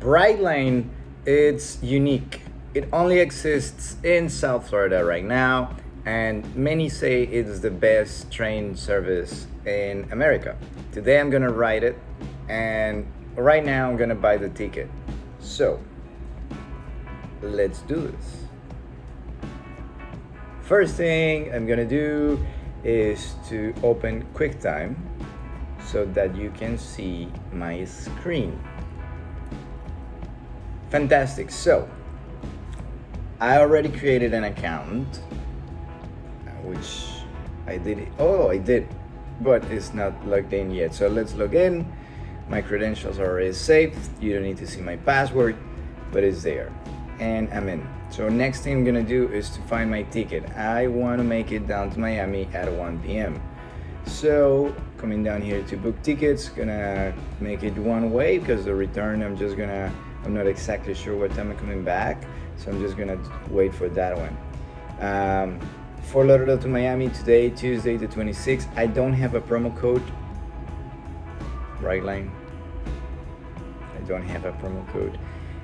Brightline, it's unique. It only exists in South Florida right now, and many say it's the best train service in America. Today I'm gonna ride it, and right now I'm gonna buy the ticket. So, let's do this. First thing I'm gonna do is to open QuickTime so that you can see my screen. Fantastic. So, I already created an account, uh, which I did. Oh, I did, but it's not logged in yet. So let's log in. My credentials are already saved. You don't need to see my password, but it's there. And I'm in. So next thing I'm gonna do is to find my ticket. I wanna make it down to Miami at 1 p.m. So coming down here to book tickets, gonna make it one way because the return I'm just gonna I'm not exactly sure what time I'm coming back, so I'm just gonna wait for that one. Um, Fort Lauderdale to Miami today, Tuesday the 26th. I don't have a promo code. Brightline. I don't have a promo code.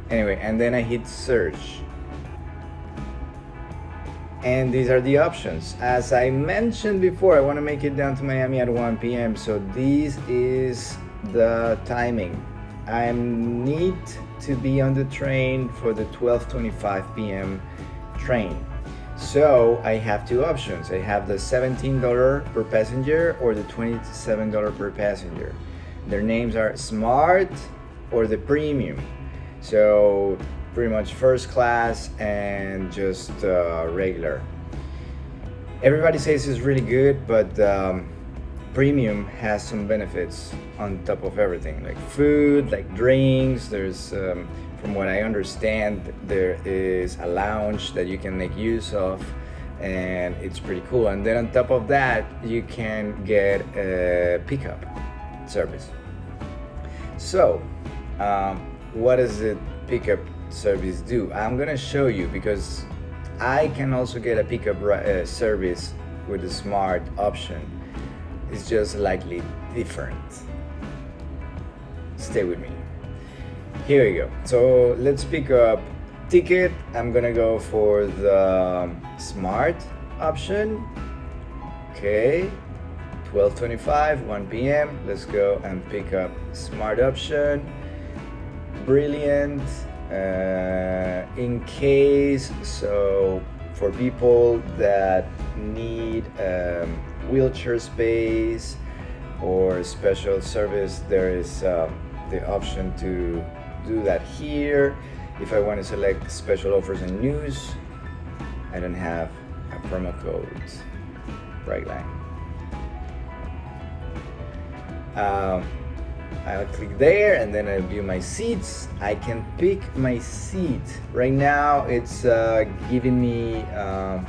Anyway, and then I hit search. And these are the options. As I mentioned before, I want to make it down to Miami at 1 p.m. So this is the timing. I need to be on the train for the 12:25 p.m. train. So I have two options. I have the $17 per passenger or the $27 per passenger. Their names are Smart or the Premium. So pretty much first class and just uh, regular. Everybody says it's really good, but um, premium has some benefits on top of everything like food like drinks. There's um, from what i understand there is a lounge that you can make use of and it's pretty cool. And then on top of that you can get a pickup service. So um, what does the pickup service do? I'm gonna show you because i can also get a pickup uh, service with the smart option it's just slightly different. Stay with me. Here we go. So let's pick up ticket. I'm gonna go for the smart option. Okay, 12:25, 1 p.m. Let's go and pick up smart option. Brilliant. Uh, in case so for people that need um, wheelchair space or special service there is um, the option to do that here. If I want to select special offers and news I don't have a promo code. Brightline um, I'll click there and then I'll view my seats. I can pick my seat. Right now it's uh, giving me um,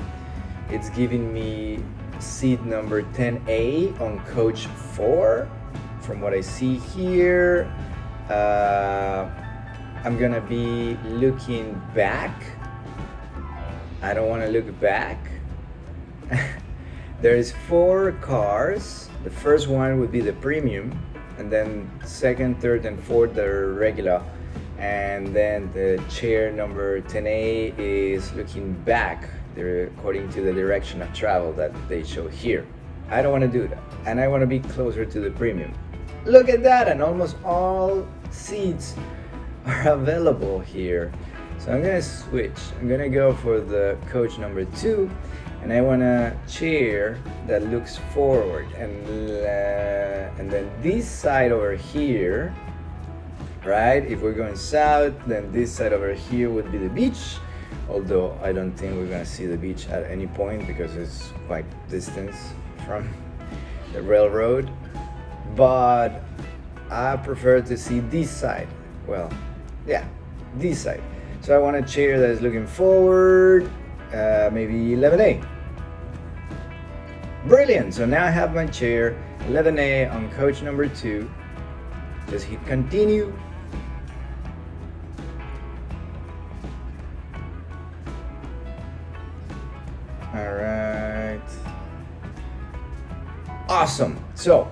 it's giving me seat number 10A on coach 4 from what I see here uh, I'm gonna be looking back. I don't want to look back. There's four cars. The first one would be the premium and then second third and fourth are regular. And then the chair number 10A is looking back according to the direction of travel that they show here. I don't want to do that and I want to be closer to the premium. Look at that and almost all seats are available here. So I'm gonna switch. I'm gonna go for the coach number two and I want a chair that looks forward and uh, and then this side over here right if we're going south then this side over here would be the beach although I don't think we're gonna see the beach at any point because it's quite distance from the railroad. But I prefer to see this side. Well yeah this side. So I want a chair that is looking forward uh, maybe 11A brilliant. So now I have my chair 11A on coach number two. Just hit continue awesome. So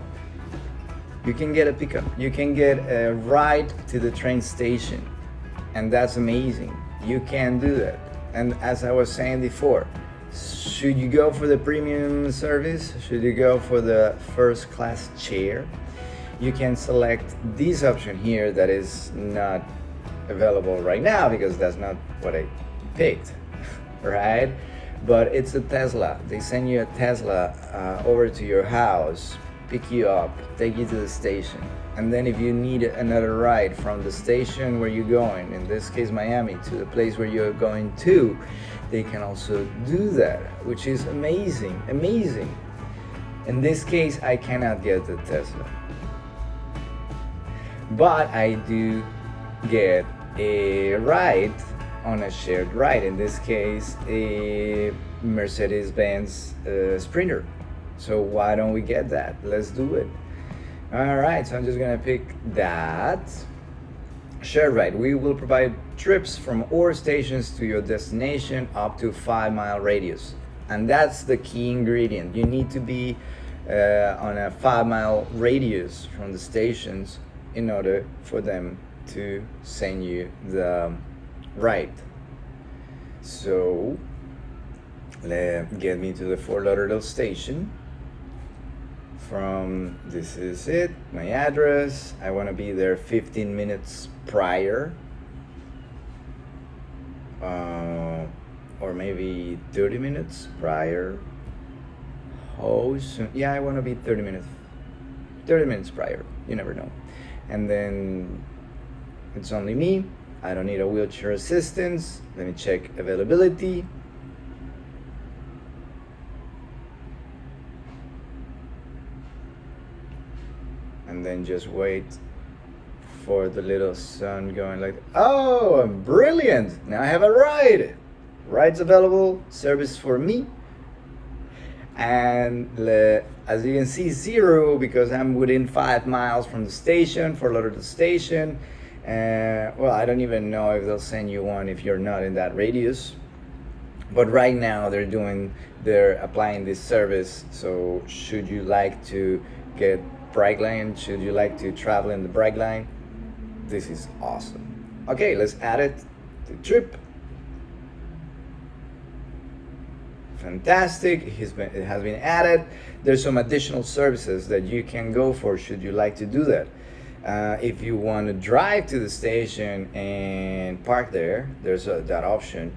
you can get a pickup. You can get a ride to the train station and that's amazing. You can do that. And as i was saying before should you go for the premium service? Should you go for the first class chair? You can select this option here that is not available right now because that's not what i picked right but it's a tesla. They send you a tesla uh, over to your house pick you up take you to the station. And then if you need another ride from the station where you're going in this case Miami to the place where you're going to they can also do that which is amazing amazing. In this case I cannot get the Tesla. But I do get a ride on a shared ride in this case a Mercedes-Benz uh, Sprinter so why don't we get that let's do it all right, so I'm just gonna pick that. Share ride. We will provide trips from our stations to your destination up to five mile radius. And that's the key ingredient. You need to be uh, on a five mile radius from the stations in order for them to send you the ride. So, let get me to the Fort Lauderdale station. From this is it my address. I want to be there 15 minutes prior. Uh, or maybe 30 minutes prior. How soon yeah I want to be 30 minutes 30 minutes prior you never know. And then it's only me I don't need a wheelchair assistance. Let me check availability. And then just wait for the little sun going like oh I'm brilliant. Now I have a ride. Rides available service for me. And as you can see zero because I'm within five miles from the station Fort Lauderdale station uh, well I don't even know if they'll send you one if you're not in that radius but right now they're doing they're applying this service so should you like to get Brightline, should you like to travel in the Brightline, this is awesome. Okay, let's add it to trip. Fantastic, been, it has been added. There's some additional services that you can go for should you like to do that. Uh, if you want to drive to the station and park there, there's a, that option.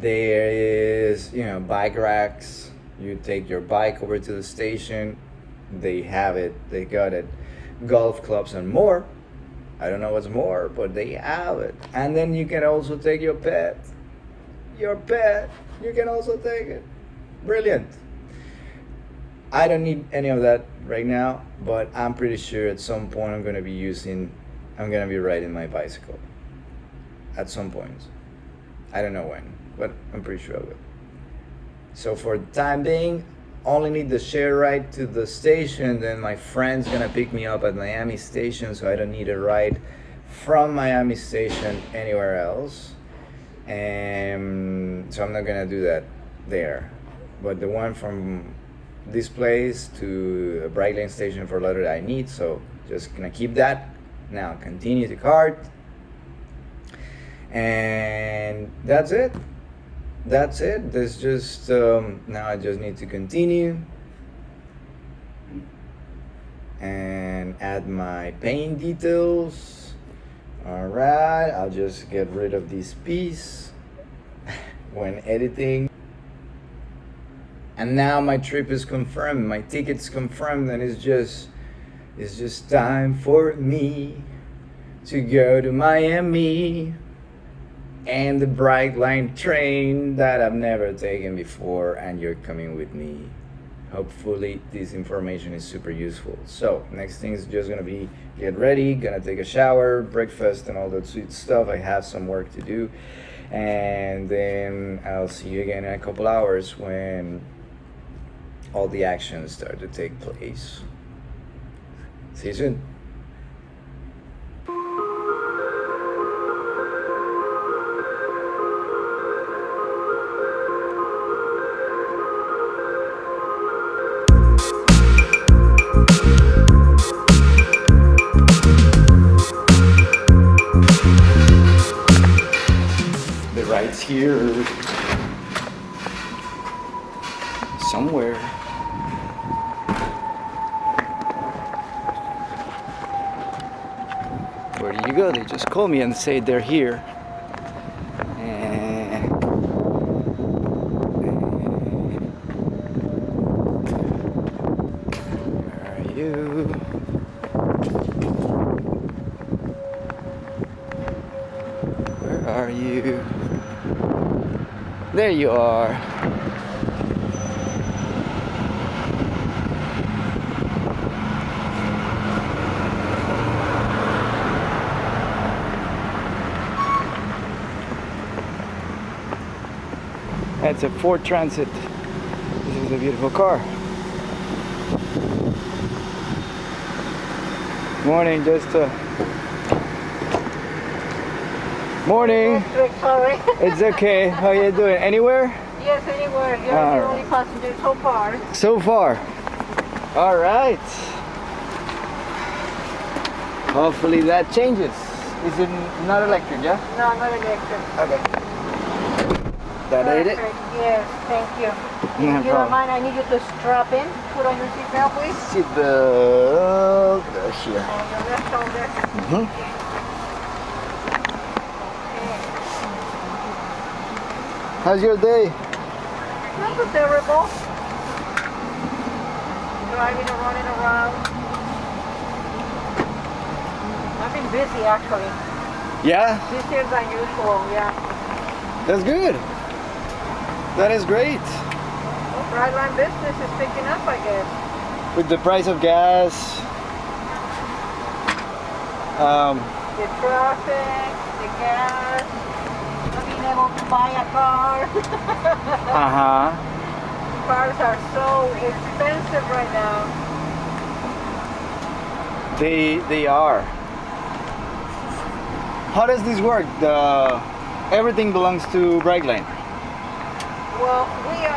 There is, you know, bike racks. You take your bike over to the station, they have it. They got it. Golf clubs and more. I don't know what's more but they have it. And then you can also take your pet. Your pet. You can also take it. Brilliant. I don't need any of that right now but i'm pretty sure at some point i'm to be using i'm to be riding my bicycle. At some point. I don't know when but i'm pretty sure i will. So for the time being only need the share ride to the station then my friend's gonna pick me up at Miami station so I don't need a ride from Miami station anywhere else. And so I'm not gonna do that there. But the one from this place to a Brightline station Fort Lauderdale I need so just gonna keep that. Now continue to cart and that's it. That's it. There's just um, now I just need to continue and add my paint details. Alright I'll just get rid of this piece when editing and now my trip is confirmed my ticket's confirmed and it's just it's just time for me to go to Miami and the Brightline train that I've never taken before and you're coming with me. Hopefully this information is super useful. So next thing is just gonna be get ready gonna take a shower breakfast and all that sweet stuff. I have some work to do. And then I'll see you again in a couple hours when all the actions start to take place. See you soon me and say they're here. Where are you? There you are. That's a Ford Transit. This is a beautiful car. Morning, just uh Morning. Sorry. It's okay. How you doing? Anywhere? yes, anywhere. You're All the right. only passenger so far. So far. All right. Hopefully that changes. Is it not electric, yeah? No, not electric. Okay. That ain't it? Yes, thank you. No if you problem. don't mind, I need you to strap in. Put on your seatbelt, please. Seatbelt here. On your left shoulder. Mhm. Okay. How's your day? Not so terrible. Driving and running around. I've been busy actually. Yeah, Busier than usual, yeah. that's good. That is great. Well, Brightline business is picking up, I guess. With the price of gas, um, the traffic, the gas, not being able to buy a car. uh huh. Cars are so expensive right now. They they are. How does this work? The everything belongs to Brightline.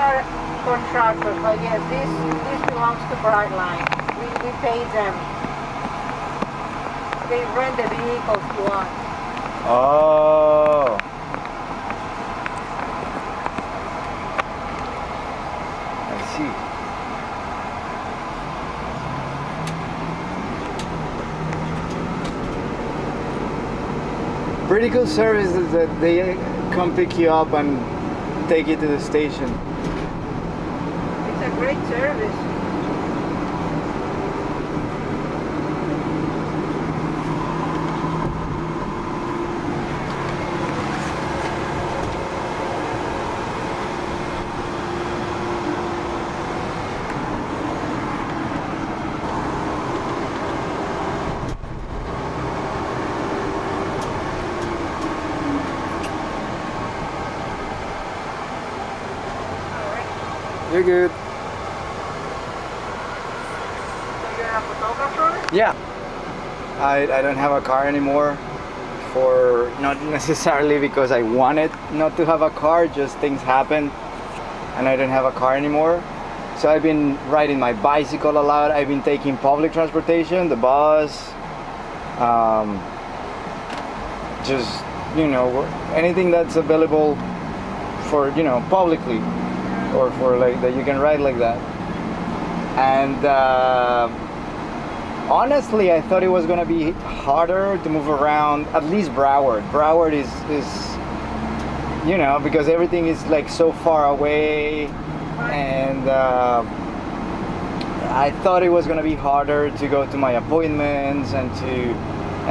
Are contractors, I guess. This this belongs to Brightline. We, we pay them. They rent the vehicles to us. Oh. I see. Pretty cool service that they come pick you up and take you to the station. Great service. Alright. You're good. So you're a photographer? Yeah. I, I don't have a car anymore for not necessarily because I wanted not to have a car, just things happened and I don't have a car anymore. So I've been riding my bicycle a lot. I've been taking public transportation, the bus, um, just you know anything that's available for you know publicly or for like that you can ride like that. And uh, honestly, I thought it was gonna be harder to move around. At least Broward. Broward is is you know because everything is like so far away, and uh, I thought it was gonna be harder to go to my appointments and to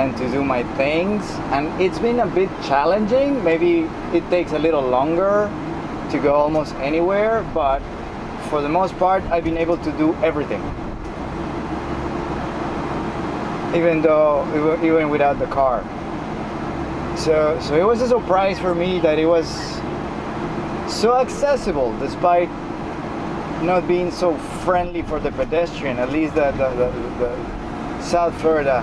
and to do my things. And it's been a bit challenging. Maybe it takes a little longer to go almost anywhere, but for the most part, I've been able to do everything even though even without the car so so it was a surprise for me that it was so accessible despite not being so friendly for the pedestrian at least the the, the, the south florida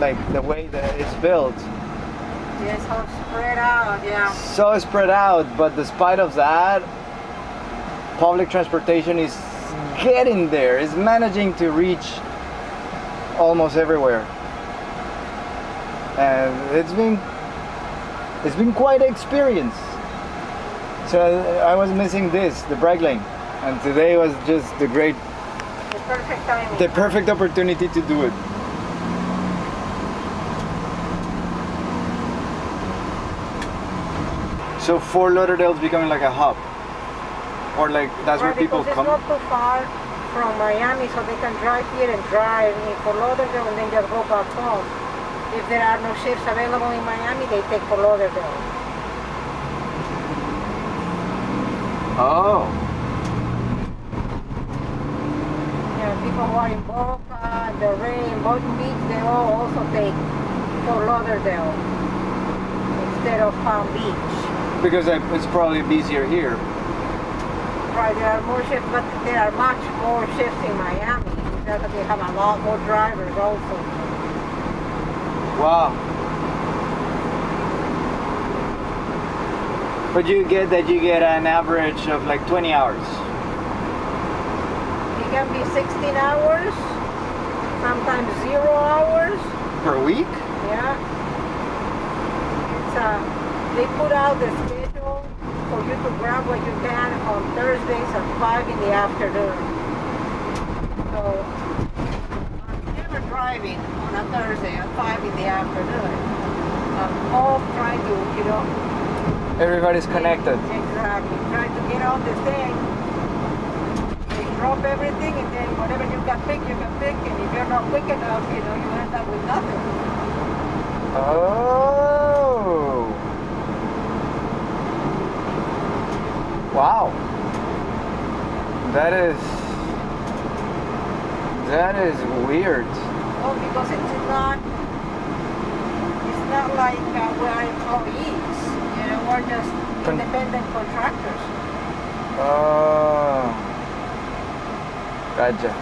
like the way that it's built Yes, how spread out, yeah. so spread out but despite of that public transportation is getting there is managing to reach almost everywhere and it's been it's been quite an experience So I was missing this, the Brightline, and today was just the great, The perfect timing. the perfect opportunity to do it. So Fort Lauderdale's becoming like a hub, or like that's where people come. not too far from Miami, so they can drive here and drive in Fort Lauderdale and then just go back home. If there are no shifts available in Miami, they take Fort Lauderdale. Oh, Yeah, people who are in Boca, Delray, in Boynton Beach, they all also take Fort Lauderdale instead of Palm Beach. because I, it's probably busier here. Right, there are more shifts, but there are much more shifts in Miami. Because they have a lot more drivers also. Wow. But you get that you get an average of like 20 hours. It can be 16 hours, sometimes zero hours. Per week? Yeah. It's uh, they put out for you to grab what you can on Thursdays at 5 in the afternoon. So I'm never driving on a Thursday at 5 in the afternoon. I'm off trying to, you know, Everybody's connected. Exactly. Try to get on the thing. They drop everything and then whatever you can pick, you can pick. And if you're not quick enough, you know, you end up with nothing. Oh. Wow. That is that is weird. Well, because it's not, it's not like uh, we're employees. You know, we're just Con- independent contractors. Oh. Gotcha.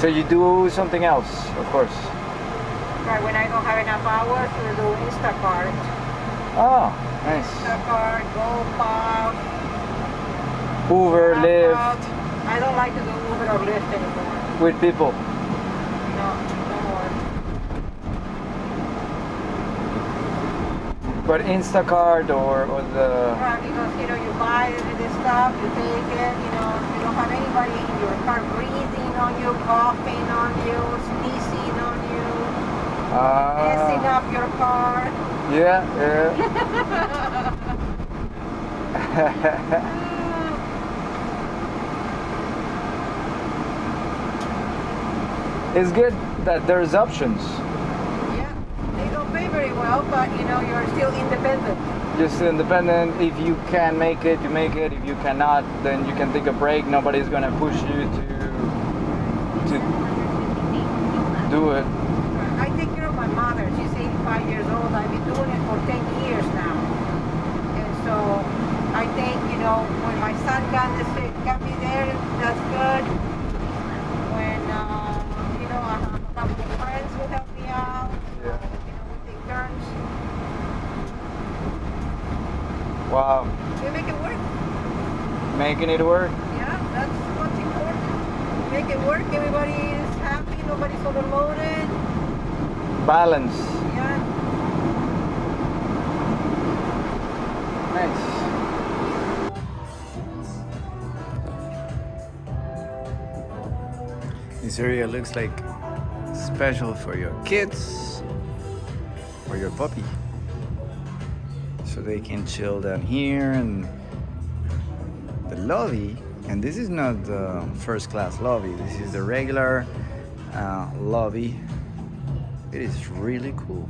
So you do something else, of course. Right, when I don't have enough hours, we do Instacart. Oh, ah, nice. Instacart, GoPuff, Uber, Lyft. I don't like to do Uber or Lyft anymore. with people. No, no more. But Instacart or, or the Right, because you know you buy the stuff, you take it, you know, you don't have anybody in your car breathing on you, coughing on you, sneezing on you, messing ah, up your car. yeah, yeah. it's good that there's options. Yeah, they don't pay very well, but you know you're still independent. Just independent. If you can make it, you make it. If you cannot, then you can take a break. Nobody's gonna push you to to do it. I take care of my mother. She's 85 years old. I've been doing it for 10 years now. And so I think, you know, when my son can, can be there, that's good. When, uh, you know, I have a couple of friends who help me out. Yeah. You know, we take turns. Wow, We make it work. making it work. Yeah, that's what's important. Make it work. Everybody is happy. Nobody's overloaded. Balance. This area looks like special for your kids or your puppy. So they can chill down here and the lobby. And this is not the first class lobby, this is the regular uh, lobby. It is really cool.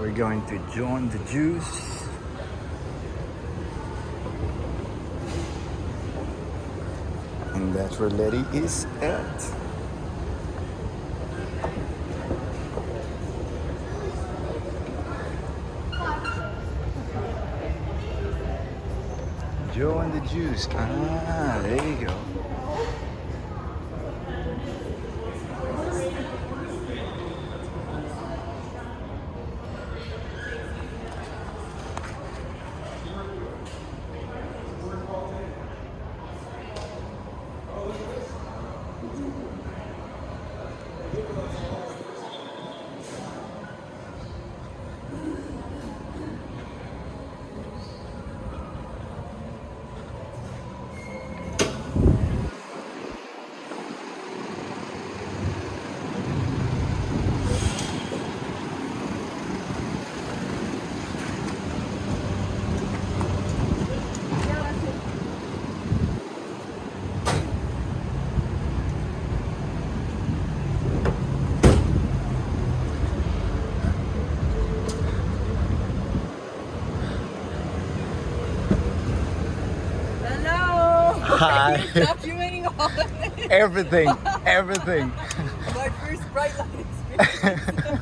We're going to join the juice. And that's where Letty is at. Joe and the juice. Ah, there you go. Hi. Documenting all of this. Everything, everything. My first Brightline experience.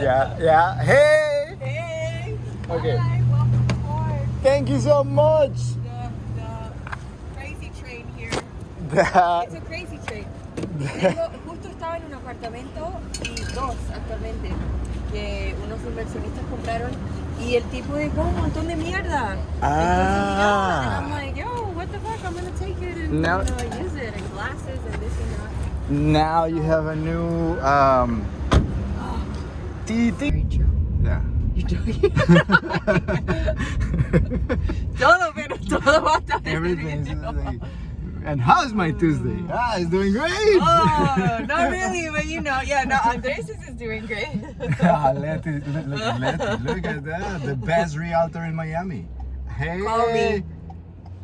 yeah, yeah. Hey! hey! Okay. Hi, welcome aboard Thank you so much. the, the crazy train here. That, It's a crazy train. Tengo- justo estaba en un apartamento y dos actualmente que unos inversionistas compraron y el tipo dejó un montón de mierda. Ah. Entonces, that. now you have a new um. Very true. Yeah. You're joking. todo, pero todo va a estar Everything's like, and how's my Tuesday? Ah, it's doing great. Oh, not really, but you know, yeah, no, Andres is doing great. ah, Letty, look, look at Letty. Look at that. The best realtor in Miami. Hey.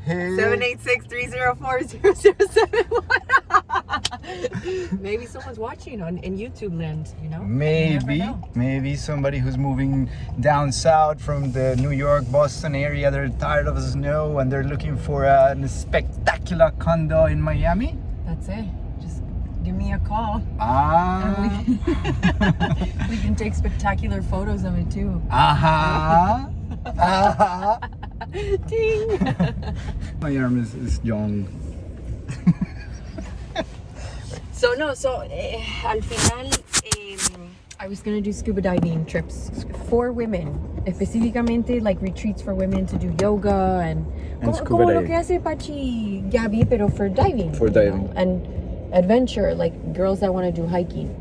Call 786-304-0771. Maybe someone's watching on in YouTube land, you know? You Maybe, know. maybe somebody who's moving down south from the New York, Boston area, they're tired of the snow and they're looking for a spectacular condo in Miami. That's it. Just give me a call. Ah. We, we can take spectacular photos of it too. Aha. Aha. Ding! My arm is, is young. So no, so eh, al final eh, I was gonna do scuba diving trips for women, específicamente like retreats for women to do yoga and, And como, como lo que hace Pachi Gabi, pero for diving. For you know, diving. and adventure, like girls that want to do hiking.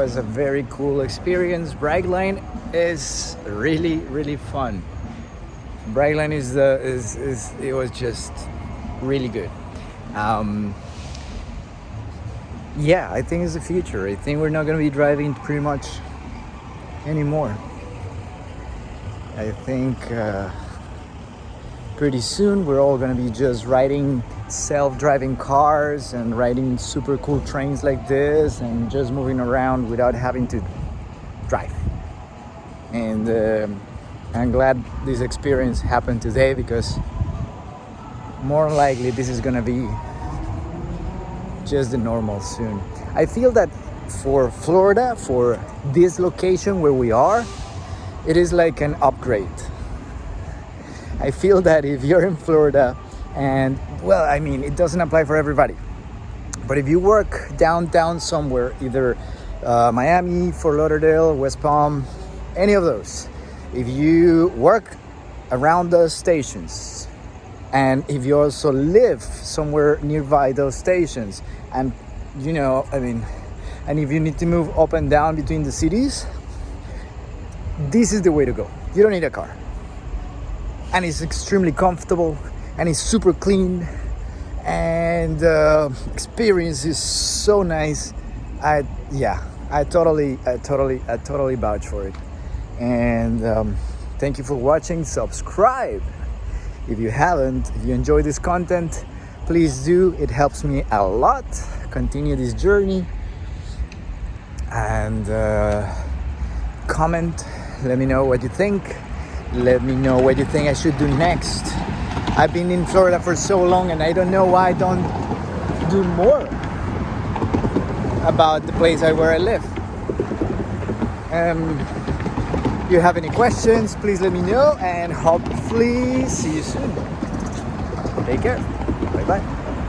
Was a very cool experience. Brightline is really, really fun. Brightline is the is, is it was just really good. Um, yeah, I think it's the future. I think we're not gonna be driving pretty much anymore. I think uh, pretty soon we're all gonna be just riding self-driving cars and riding super cool trains like this and just moving around without having to drive. And um I'm glad this experience happened today because more likely this is gonna be just the normal soon. I feel that for Florida, for this location where we are, it is like an upgrade. I feel that if you're in Florida and well, I mean, it doesn't apply for everybody. But if you work downtown somewhere, either uh, Miami, Fort Lauderdale, West Palm, any of those, if you work around those stations and if you also live somewhere nearby those stations and you know i mean and if you need to move up and down between the cities this is the way to go. You don't need a car. And it's extremely comfortable and it's super clean and uh, experience is so nice. I yeah i totally i totally i totally vouch for it. And um, thank you for watching. Subscribe. If you haven't if you enjoy this content please do. It helps me a lot. Continue this journey. And uh, comment. Let me know what you think. Let me know what you think i should do next i've been in florida for so long and i don't know why i don't do more about the place where i live. Um, if you have any questions please let me know and hopefully see you soon. Take care. Bye bye